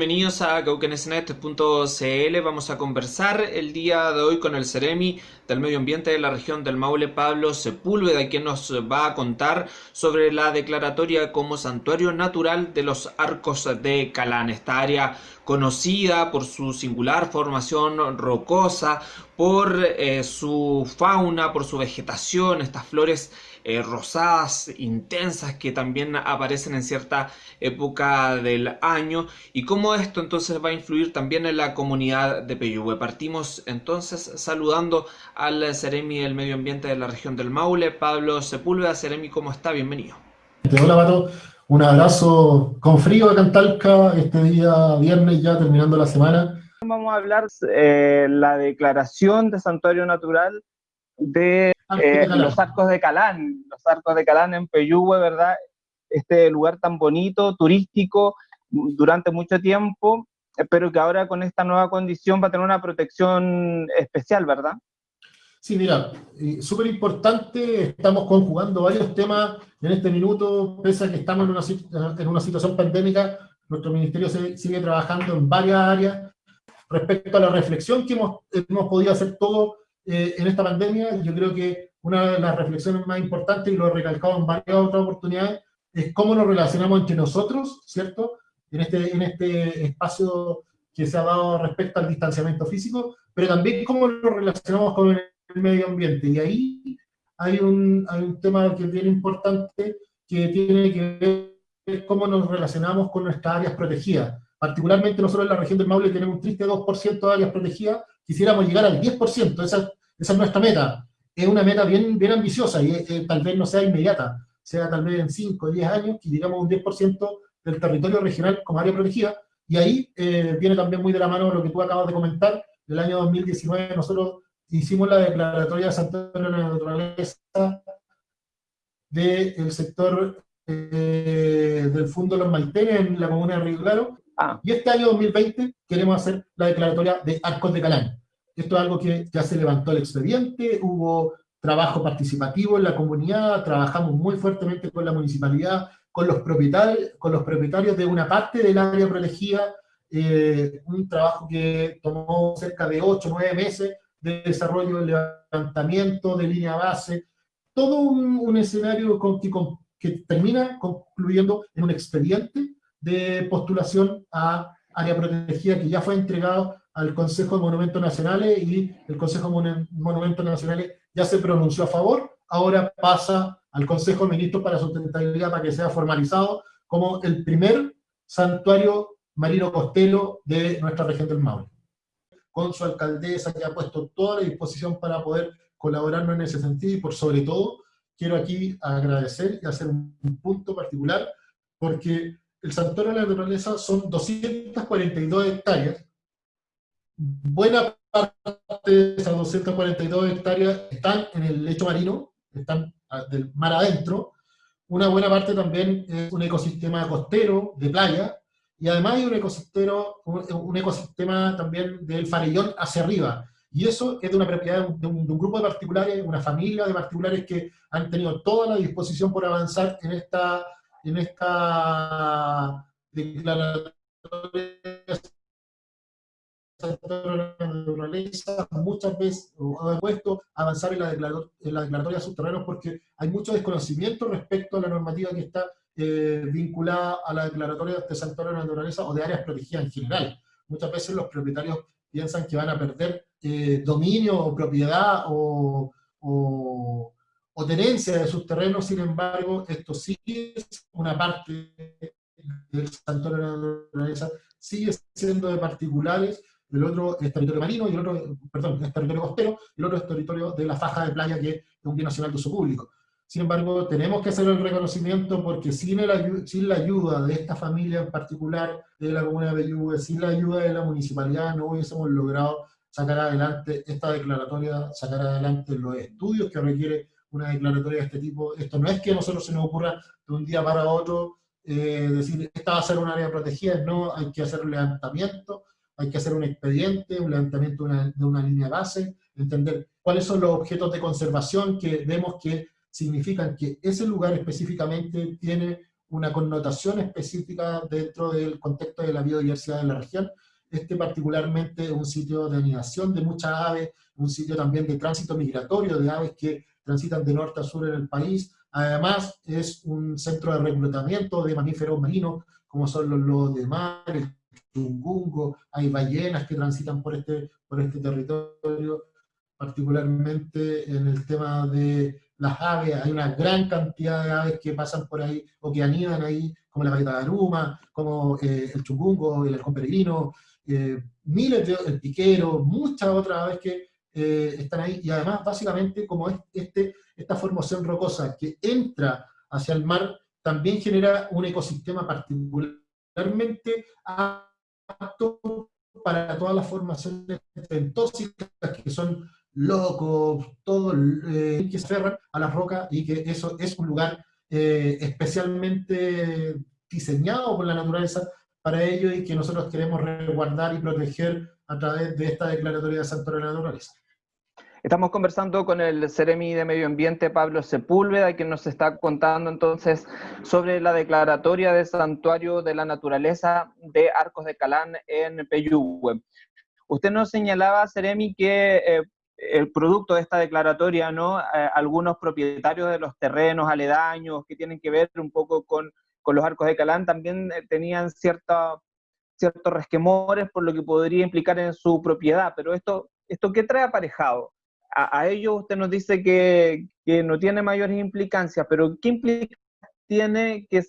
bienvenidos a cauquenesnet.cl. Vamos a conversar el día de hoy con el Ceremi del Medio Ambiente de la región del Maule, Pablo Sepúlveda, quien nos va a contar sobre la declaratoria como santuario natural de los arcos de Calán. Esta área conocida por su singular formación rocosa, por eh, su fauna, por su vegetación, estas flores eh, rosadas, intensas, que también aparecen en cierta época del año, y cómo esto entonces va a influir también en la comunidad de Peyúgue. Partimos entonces saludando al Ceremi del Medio Ambiente de la región del Maule, Pablo Sepúlveda. Ceremi, ¿cómo está? Bienvenido. Hola, Pato. Un abrazo con frío a Cantalca este día viernes ya terminando la semana. Vamos a hablar de eh, la declaración de santuario natural de eh, los arcos de Calán, los arcos de Calán en Peyúgue, ¿verdad? Este lugar tan bonito, turístico, durante mucho tiempo, pero que ahora con esta nueva condición va a tener una protección especial, ¿verdad? Sí, mira, súper importante, estamos conjugando varios temas en este minuto, pese a que estamos en una, en una situación pandémica, nuestro ministerio sigue trabajando en varias áreas respecto a la reflexión que hemos, hemos podido hacer todos eh, en esta pandemia. Yo creo que una de las reflexiones más importantes, y lo he recalcado en varias otras oportunidades, es cómo nos relacionamos entre nosotros, ¿cierto? En este, en este espacio que se ha dado respecto al distanciamiento físico, pero también cómo nos relacionamos con el medio ambiente. Y ahí hay un, hay un tema que es bien importante que tiene que ver cómo nos relacionamos con nuestras áreas protegidas. Particularmente nosotros en la región del Maule tenemos un triste 2% de áreas protegidas, quisiéramos llegar al 10%, esa, esa es nuestra meta. Es una meta bien, bien ambiciosa y eh, tal vez no sea inmediata, sea tal vez en 5 o 10 años que llegamos a un 10% del territorio regional como área protegida, y ahí eh, viene también muy de la mano lo que tú acabas de comentar, del año 2019 nosotros hicimos la declaratoria de Santuario de la Naturaleza del sector eh, del Fondo Los Maitenes en la comuna de Río Claro, ah. y este año 2020 queremos hacer la declaratoria de Arcos de Calán. Esto es algo que ya se levantó el expediente, hubo trabajo participativo en la comunidad, trabajamos muy fuertemente con la municipalidad, con los propietarios, con los propietarios de una parte del área protegida, eh, un trabajo que tomó cerca de 8 o 9 meses, de desarrollo del levantamiento, de línea base, todo un, escenario con, que, que, termina concluyendo en un expediente de postulación a área protegida que ya fue entregado al Consejo de Monumentos Nacionales y el Consejo de Monumentos Nacionales ya se pronunció a favor, ahora pasa al Consejo de Ministros para Sustentabilidad para que sea formalizado como el primer santuario marino costero de nuestra región del Maule con su alcaldesa que ha puesto toda la disposición para poder colaborarnos en ese sentido y por sobre todo quiero aquí agradecer y hacer un, punto particular porque el Santuario de la Naturaleza son 242 hectáreas. Buena parte de esas 242 hectáreas están en el lecho marino, están del mar adentro. Una buena parte también es un ecosistema costero, de playa, y además hay un ecosistema, un ecosistema también del farellón hacia arriba. Y eso es de una propiedad de un, grupo de particulares, una familia de particulares que han tenido toda la disposición por avanzar en esta, en esta declaratoria naturaleza, muchas veces ha puesto avanzar en la, la declaratoria de subterráneos porque hay mucho desconocimiento respecto a la normativa que está eh, vinculada a la declaratoria de santuario de la naturaleza o de áreas protegidas en general. Muchas veces los propietarios piensan que van a perder eh, dominio o propiedad o, o, tenencia de sus terrenos, sin embargo, esto sigue una parte del santuario de la naturaleza, sigue siendo de particulares, el otro es territorio marino, y el otro, perdón, es territorio costero, y el otro es territorio de la faja de playa, que es un bien nacional de uso público. Sin embargo, tenemos que hacer el reconocimiento porque sin, el, sin la ayuda de esta familia en particular, de la Comuna de Bellugue, sin la ayuda de la municipalidad, no hubiésemos logrado sacar adelante esta declaratoria, sacar adelante los estudios que requiere una declaratoria de este tipo. Esto no es que a nosotros se nos ocurra de un día para otro eh, decir, esta va a ser un área protegida, no, hay que hacer un levantamiento, hay que hacer un expediente, un levantamiento de una, línea base, entender cuáles son los objetos de conservación que vemos que significan que ese lugar específicamente tiene una connotación específica dentro del contexto de la biodiversidad de la región, este particularmente un sitio de anidación de muchas aves, un sitio también de tránsito migratorio de aves que transitan de norte a sur en el país, además es un centro de reclutamiento de mamíferos marinos, como son los lobos de mar, el chungungo, hay ballenas que transitan por este, por este territorio, particularmente en el tema de las aves, hay una gran cantidad de aves que pasan por ahí o que anidan ahí, como la galleta de aruma, como eh, el chungungo, el halcón peregrino, eh, miles de, el piquero, muchas otras aves que eh, están ahí, y además básicamente como es este, esta formación rocosa que entra hacia el mar, también genera un ecosistema particularmente para todas las formaciones tóxicas que son locos, todo eh, que se aferran a las rocas y que eso es un lugar eh, especialmente diseñado por la naturaleza para ello y que nosotros queremos resguardar y proteger a través de esta declaratoria de Santuario de la Naturaleza. Estamos conversando con el Ceremi de Medio Ambiente, Pablo Sepúlveda, quien nos está contando entonces sobre la declaratoria de Santuario de la Naturaleza de Arcos de Calán en Peyúgue. Usted nos señalaba, Ceremi, que eh, el producto de esta declaratoria, ¿no? Eh, algunos propietarios de los terrenos aledaños que tienen que ver un poco con, los arcos de Calán también eh, tenían cierta, ciertos resquemores por lo que podría implicar en su propiedad, pero esto, esto ¿qué trae aparejado? A, ello usted nos dice que, no tiene mayores implicancias, pero ¿qué implica tiene que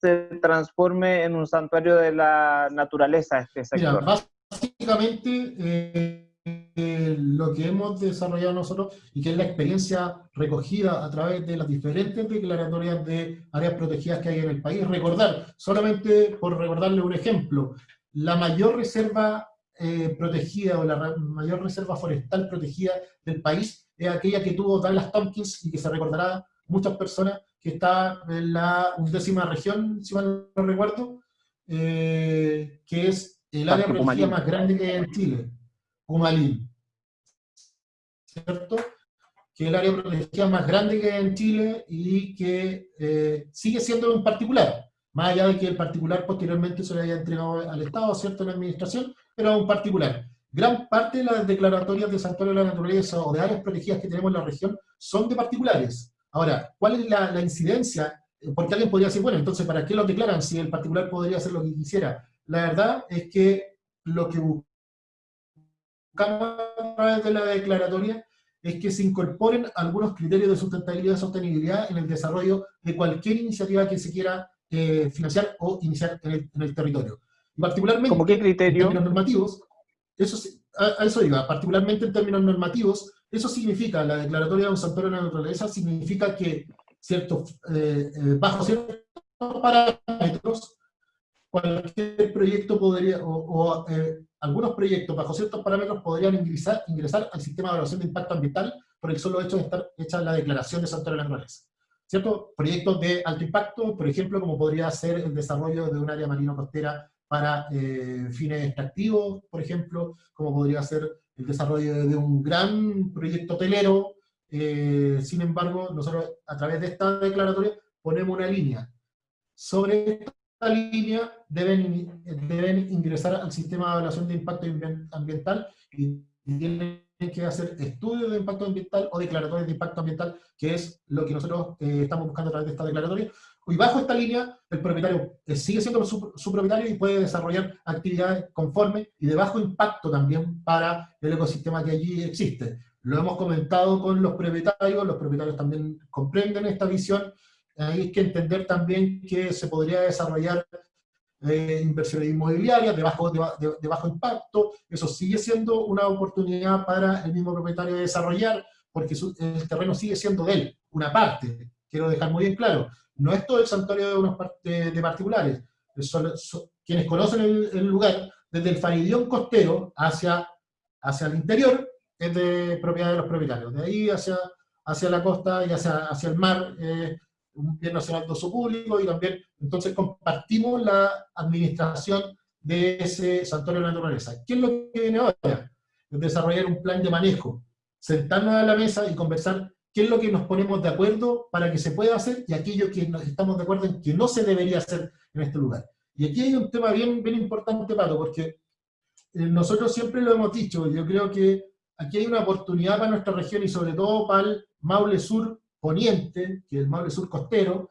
se transforme en un santuario de la naturaleza este sector? básicamente... Eh, lo que hemos desarrollado nosotros y que es la experiencia recogida a través de las diferentes declaratorias de áreas protegidas que hay en el país. Recordar, solamente por recordarle un ejemplo, la mayor reserva eh, protegida o la mayor reserva forestal protegida del país es aquella que tuvo Douglas Tompkins y que se recordará muchas personas que está en la undécima región, si mal no recuerdo, eh, que es el área protegida más grande que hay en Chile. Humalín, ¿cierto? Que es el área protegida más grande que hay en Chile y que eh, sigue siendo un particular, más allá de que el particular posteriormente se le haya entregado al Estado, ¿cierto?, la administración, pero un particular. Gran parte de las declaratorias de Santuario de la Naturaleza o de áreas protegidas que tenemos en la región son de particulares. Ahora, ¿cuál es la, incidencia? Porque alguien podría decir, bueno, entonces, ¿para qué lo declaran si el particular podría hacer lo que quisiera? La verdad es que lo que a través de la declaratoria es que se incorporen algunos criterios de sustentabilidad y sostenibilidad en el desarrollo de cualquier iniciativa que se quiera eh, financiar o iniciar en el, territorio. Particularmente, ¿Cómo qué criterio? en términos normativos, eso, a, eso iba, particularmente en términos normativos, eso significa, la declaratoria de un santuario de la naturaleza significa que cierto, eh, eh, bajo ciertos parámetros, cualquier proyecto podría, o, algunos proyectos bajo ciertos parámetros podrían ingresar, ingresar al sistema de evaluación de impacto ambiental por el solo hecho de estar hecha la declaración de santuario de la naturaleza. ¿Cierto? Proyectos de alto impacto, por ejemplo, como podría ser el desarrollo de un área marino-costera para eh, fines extractivos, por ejemplo, como podría ser el desarrollo de un gran proyecto hotelero. Eh, sin embargo, nosotros a través de esta declaratoria ponemos una línea sobre línea deben, deben ingresar al sistema de evaluación de impacto ambiental y tienen que hacer estudios de impacto ambiental o declaratorias de impacto ambiental, que es lo que nosotros eh, estamos buscando a través de esta declaratoria. Y bajo esta línea, el propietario sigue siendo su, su, propietario y puede desarrollar actividades conformes y de bajo impacto también para el ecosistema que allí existe. Lo hemos comentado con los propietarios, los propietarios también comprenden esta visión. Hay que entender también que se podría desarrollar eh, inversiones inmobiliarias de bajo, de, bajo impacto, eso sigue siendo una oportunidad para el mismo propietario de desarrollar, porque el terreno sigue siendo de él, una parte, quiero dejar muy bien claro, no es todo el santuario de, unos, de, particulares, quienes conocen el, lugar, desde el faridión costero hacia, hacia el interior, es de propiedad de los propietarios, de ahí hacia, hacia la costa y hacia, hacia el mar, eh, un bien nacional de uso público y también, entonces compartimos la administración de ese santuario de la naturaleza. ¿Qué es lo que viene ahora? Es desarrollar un plan de manejo, sentarnos a la mesa y conversar qué es lo que nos ponemos de acuerdo para que se pueda hacer y aquello que nos estamos de acuerdo en que no se debería hacer en este lugar. Y aquí hay un tema bien, bien importante, Pato, porque eh, nosotros siempre lo hemos dicho, yo creo que aquí hay una oportunidad para nuestra región y sobre todo para el Maule Sur Poniente, que es el Maule Sur Costero,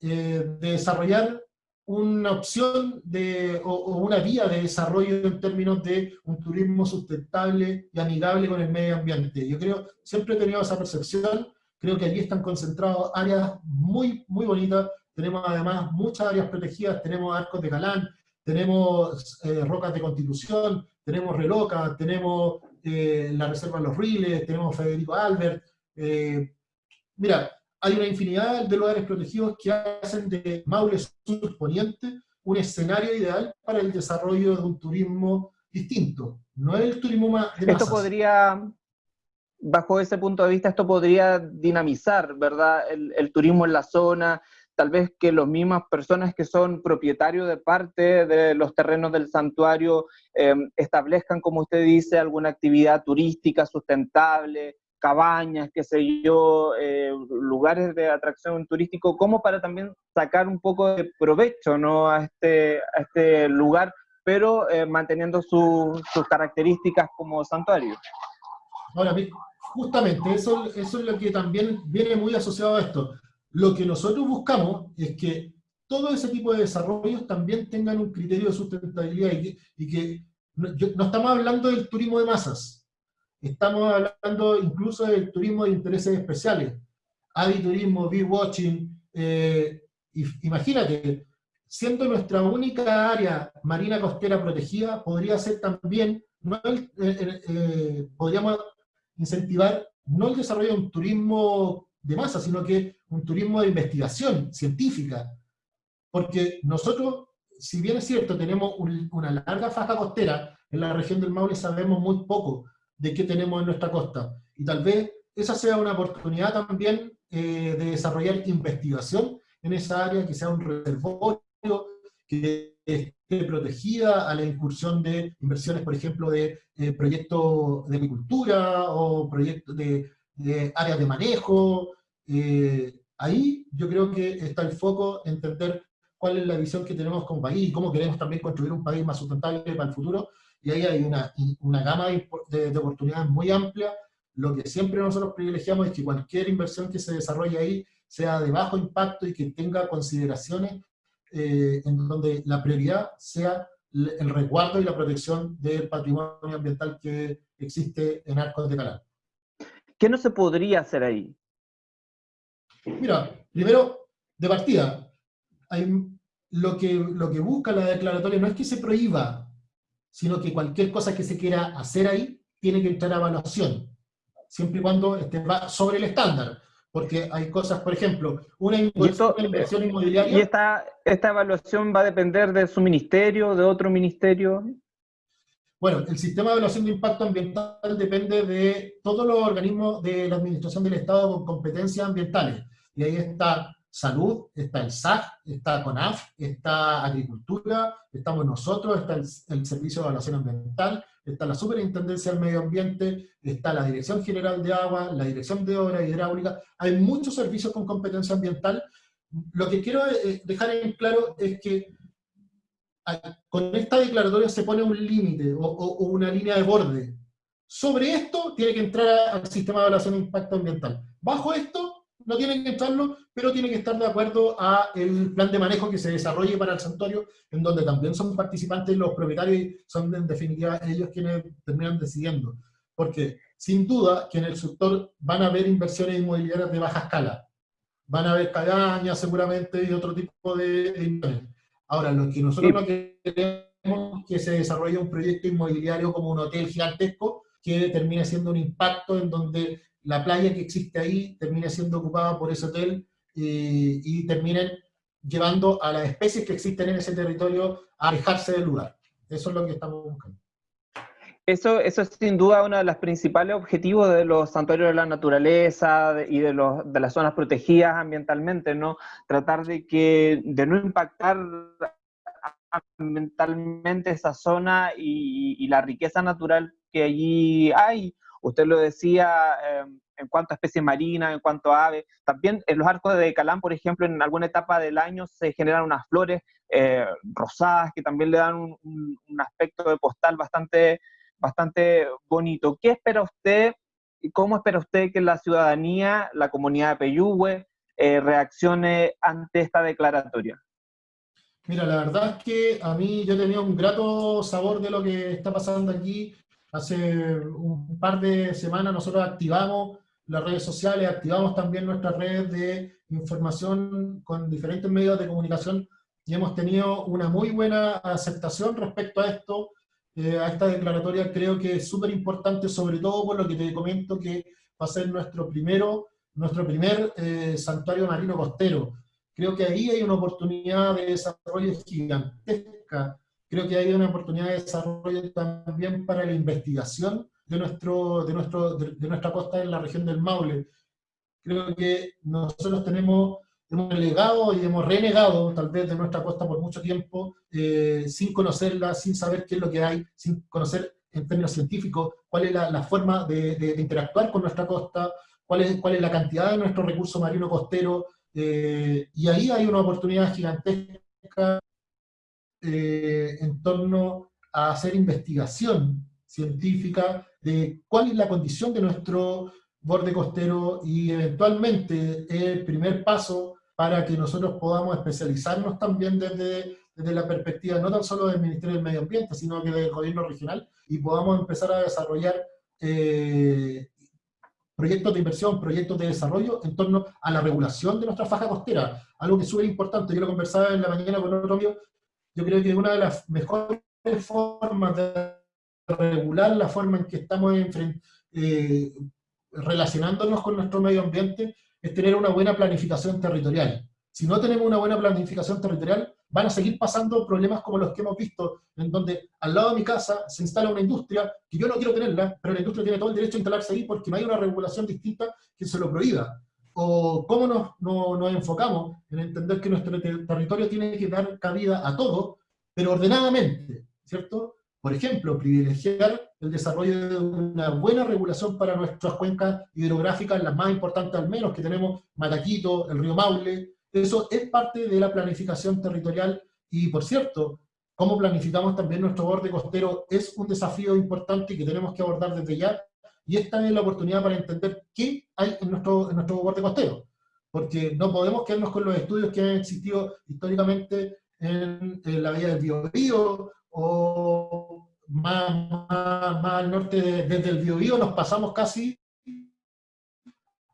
eh, de desarrollar una opción de, o, una vía de desarrollo en términos de un turismo sustentable y amigable con el medio ambiente. Yo creo, siempre he tenido esa percepción, creo que allí están concentradas áreas muy, muy bonitas, tenemos además muchas áreas protegidas, tenemos arcos de Galán, tenemos eh, rocas de Constitución, tenemos Reloca, tenemos eh, la Reserva de los Riles, tenemos Federico Albert. Eh, mira, hay una infinidad de lugares protegidos que hacen de Maule Sur Poniente un escenario ideal para el desarrollo de un turismo distinto. No es el turismo más de Esto podría, bajo ese punto de vista, esto podría dinamizar, ¿verdad? El, turismo en la zona, tal vez que las mismas personas que son propietarios de parte de los terrenos del santuario eh, establezcan, como usted dice, alguna actividad turística sustentable, cabañas, qué sé yo, eh, lugares de atracción turístico, como para también sacar un poco de provecho ¿no? a, este, a este lugar, pero eh, manteniendo sus características como santuario. Ahora, justamente, eso, eso es lo que también viene muy asociado a esto. Lo que nosotros buscamos es que todo ese tipo de desarrollos también tengan un criterio de sustentabilidad y que, y que no estamos hablando del turismo de masas, Estamos hablando incluso del turismo de intereses especiales, aviturismo, bee watching. Eh, imagínate, siendo nuestra única área marina costera protegida, podría ser también, eh, eh, podríamos incentivar no el desarrollo de un turismo de masa, sino que un turismo de investigación científica. Porque nosotros, si bien es cierto, tenemos una larga faja costera, en la región del Maule sabemos muy poco, de qué tenemos en nuestra costa. Y tal vez esa sea una oportunidad también eh, de desarrollar investigación en esa área, que sea un reservorio, que esté protegida a la incursión de inversiones, por ejemplo, de eh, proyectos de agricultura o proyectos de, áreas de manejo. Eh, ahí yo creo que está el foco, entender cuál es la visión que tenemos como país y cómo queremos también construir un país más sustentable para el futuro, y ahí hay una, una gama de, de, oportunidades muy amplia. Lo que siempre nosotros privilegiamos es que cualquier inversión que se desarrolle ahí sea de bajo impacto y que tenga consideraciones eh, en donde la prioridad sea el resguardo y la protección del patrimonio ambiental que existe en Arcos de Calán. ¿Qué no se podría hacer ahí? Mira, primero, de partida, hay, lo, que, lo que busca la declaratoria no es que se prohíba sino que cualquier cosa que se quiera hacer ahí tiene que entrar a evaluación, siempre y cuando esté sobre el estándar. Porque hay cosas, por ejemplo, una inversión, inmobiliaria... ¿Y esta, esta evaluación va a depender de su ministerio, de otro ministerio? Bueno, el sistema de evaluación de impacto ambiental depende de todos los organismos de la administración del Estado con competencias ambientales. Y ahí está salud, está el SAC, está CONAF, está agricultura, estamos nosotros, está el, Servicio de Evaluación Ambiental, está la Superintendencia del Medio Ambiente, está la Dirección General de Agua, la Dirección de Obras Hidráulicas, hay muchos servicios con competencia ambiental. Lo que quiero eh, dejar en claro es que con esta declaratoria se pone un límite o, o una línea de borde. Sobre esto tiene que entrar al sistema de evaluación de impacto ambiental. Bajo esto no tienen que entrarlo, pero tienen que estar de acuerdo a el plan de manejo que se desarrolle para el santuario, en donde también son participantes los propietarios y son en definitiva ellos quienes terminan decidiendo. Porque sin duda que en el sector van a haber inversiones inmobiliarias de baja escala, van a haber cabañas seguramente y otro tipo de inversiones. Ahora, lo que nosotros no queremos es que se desarrolle un proyecto inmobiliario como un hotel gigantesco que termine siendo un impacto en donde la playa que existe ahí termine siendo ocupada por ese hotel y terminen llevando a las especies que existen en ese territorio a alejarse del lugar. Eso es lo que estamos buscando. Eso, eso es sin duda uno de los principales objetivos de los santuarios de la naturaleza y de, los, de las zonas protegidas ambientalmente, ¿no? Tratar de, que, de no impactar ambientalmente esa zona y, la riqueza natural que allí hay. Usted lo decía em, en cuanto a especies marinas, en cuanto a aves. También en los arcos de Calán, por ejemplo, en alguna etapa del año se generan unas flores eh, rosadas que también le dan un, aspecto de postal bastante, bastante bonito. ¿Qué espera usted y cómo espera usted que la ciudadanía, la comunidad de Peyúgue, eh, reaccione ante esta declaratoria? Mira, la verdad es que a mí yo tenía un grato sabor de lo que está pasando aquí. Hace un par de semanas nosotros activamos las redes sociales, activamos también nuestras redes de información con diferentes medios de comunicación y hemos tenido una muy buena aceptación respecto a esto, eh, a esta declaratoria. Creo que es súper importante, sobre todo por lo que te comento que va a ser nuestro primero, nuestro primer eh, santuario marino costero. Creo que ahí hay una oportunidad de desarrollo gigantesca. Creo que hay una oportunidad de desarrollo también para la investigación de, nuestro, de, nuestro, de, nuestra costa en la región del Maule. Creo que nosotros tenemos, hemos legado y hemos renegado tal vez de nuestra costa por mucho tiempo, eh, sin conocerla, sin saber qué es lo que hay, sin conocer en términos científicos cuál es la, la forma de, de, interactuar con nuestra costa, cuál es, cuál es la cantidad de nuestro recurso marino costero, eh, y ahí hay una oportunidad gigantesca eh, en torno a hacer investigación científica de cuál es la condición de nuestro borde costero y eventualmente el primer paso para que nosotros podamos especializarnos también desde, desde la perspectiva no tan solo del Ministerio del Medio Ambiente, sino que del gobierno regional, y podamos empezar a desarrollar eh, proyectos de inversión, proyectos de desarrollo en torno a la regulación de nuestra faja costera, algo que es súper importante, yo lo conversaba en la mañana con otro amigo, yo creo que una de las mejores formas de regular la forma en que estamos eh, relacionándonos con nuestro medio ambiente es tener una buena planificación territorial. Si no tenemos una buena planificación territorial, van a seguir pasando problemas como los que hemos visto, en donde al lado de mi casa se instala una industria que yo no quiero tenerla, pero la industria tiene todo el derecho a instalarse ahí porque no hay una regulación distinta que se lo prohíba. O cómo nos, nos enfocamos en entender que nuestro territorio tiene que dar cabida a todo, pero ordenadamente, ¿cierto? Por ejemplo, privilegiar el desarrollo de una buena regulación para nuestras cuencas hidrográficas, las más importantes al menos, que tenemos Mataquito, el río Maule. Eso es parte de la planificación territorial y, por cierto, cómo planificamos también nuestro borde costero es un desafío importante que tenemos que abordar desde ya, y esta es la oportunidad para entender qué hay en nuestro, en nuestro borde costero, porque no podemos quedarnos con los estudios que han existido históricamente en, la vía del Biobío, o más, al norte, desde el Biobío nos pasamos casi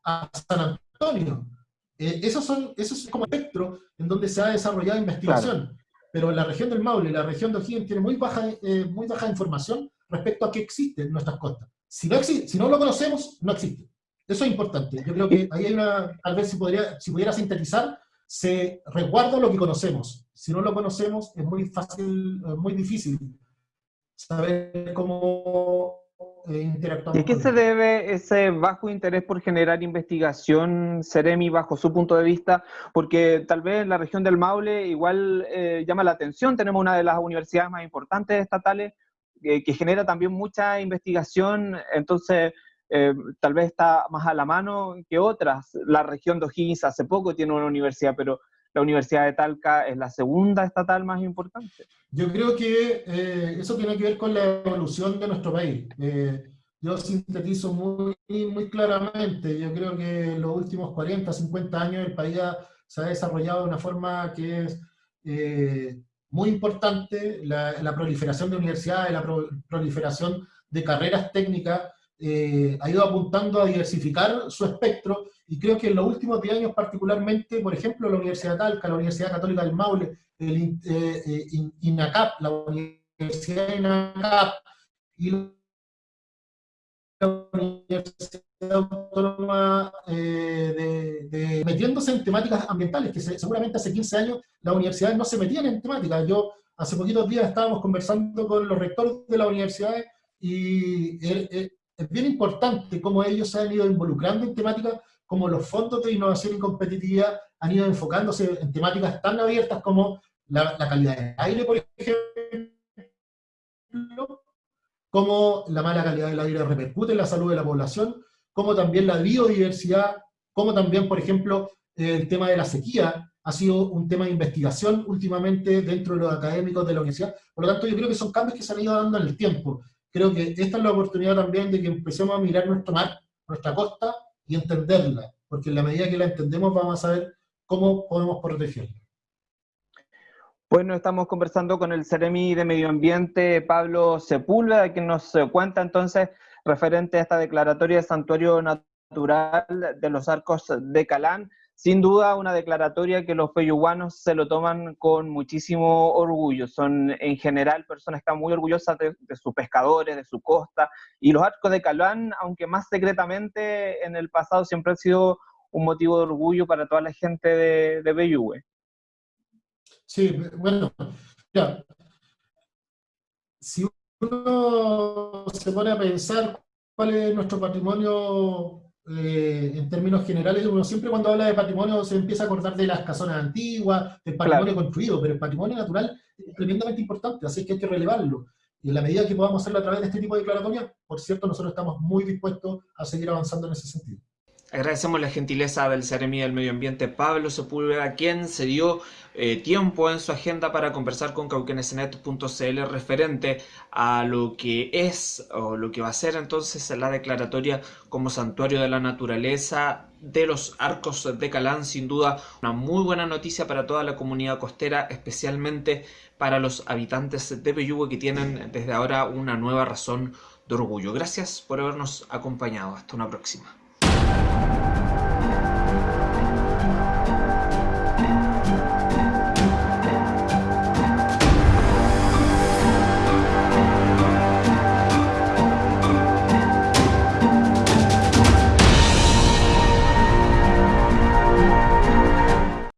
a San Antonio. Eh, esos son, esos es como espectro en donde se ha desarrollado investigación. Pero la región del Maule, la región de O'Higgins tiene muy baja, eh, muy baja información respecto a qué existe en nuestras costas. Si no, existe, si no lo conocemos, no existe. Eso es importante. Yo creo que ahí hay una, tal vez si, podría, si pudiera sintetizar, se resguarda lo que conocemos. Si no lo conocemos, es muy fácil, muy difícil saber cómo eh, interactuar. ¿Y qué se debe ese bajo interés por generar investigación, Ceremi, bajo su punto de vista? Porque tal vez la región del Maule igual eh, llama la atención, tenemos una de las universidades más importantes estatales eh, que genera también mucha investigación, entonces eh, tal vez está más a la mano que otras. La región de O'Higgins hace poco tiene una universidad, pero la Universidad de Talca es la segunda estatal más importante. Yo creo que eh, eso tiene que ver con la evolución de nuestro país. Eh, yo sintetizo muy, muy claramente, yo creo que en los últimos 40, 50 años el país se ha desarrollado de una forma que es muy importante, la, la, proliferación de universidades, la proliferación de carreras técnicas, eh, ha ido apuntando a diversificar su espectro y creo que en los últimos 10 años particularmente, por ejemplo, la Universidad de Talca, la Universidad Católica del Maule, el eh, eh, INACAP, la Universidad INACAP y la Universidad Autónoma de, metiéndose en temáticas ambientales, que seguramente hace 15 años las universidades no se metían en temáticas. Yo hace poquitos días estábamos conversando con los rectores de las universidades y es bien importante cómo ellos se han ido involucrando en temáticas como los fondos de innovación y competitividad han ido enfocándose en temáticas tan abiertas como la, calidad del aire, por ejemplo, cómo la mala calidad del aire repercute en la salud de la población, cómo también la biodiversidad, cómo también, por ejemplo, el tema de la sequía ha sido un tema de investigación últimamente dentro de los académicos de la universidad. Por lo tanto, yo creo que son cambios que se han ido dando en el tiempo. Creo que esta es la oportunidad también de que empecemos a mirar nuestro mar, nuestra costa, y entenderla, porque en la medida que la entendemos vamos a ver cómo podemos protegerla. Bueno, estamos conversando con el Ceremi de Medio Ambiente, Pablo Sepúlveda, que nos cuenta entonces referente a esta declaratoria de santuario natural de los arcos de Calán. Sin duda, una declaratoria que los peyuguanos se lo toman con muchísimo orgullo. Son en general personas que están muy orgullosas de, sus pescadores, de su costa. Y los arcos de Calán, aunque más secretamente en el pasado, siempre han sido un motivo de orgullo para toda la gente de, de Sí, bueno, ya. Si uno se pone a pensar cuál es nuestro patrimonio eh, en términos generales, uno siempre cuando habla de patrimonio se empieza a acordar de las casonas antiguas, del patrimonio construido, pero el patrimonio natural es tremendamente importante, así que hay que relevarlo. Y en la medida que podamos hacerlo a través de este tipo de declaratorias, por cierto, nosotros estamos muy dispuestos a seguir avanzando en ese sentido. Agradecemos la gentileza del Ceremi del Medio Ambiente Pablo Sepúlveda, quien se dio eh, tiempo en su agenda para conversar con cauquenesenet.cl referente a lo que es o lo que va a ser entonces la declaratoria como santuario de la naturaleza de los arcos de Calán. Sin duda, una muy buena noticia para toda la comunidad costera, especialmente para los habitantes de Peyúgue que tienen desde ahora una nueva razón de orgullo. Gracias por habernos acompañado. Hasta una próxima.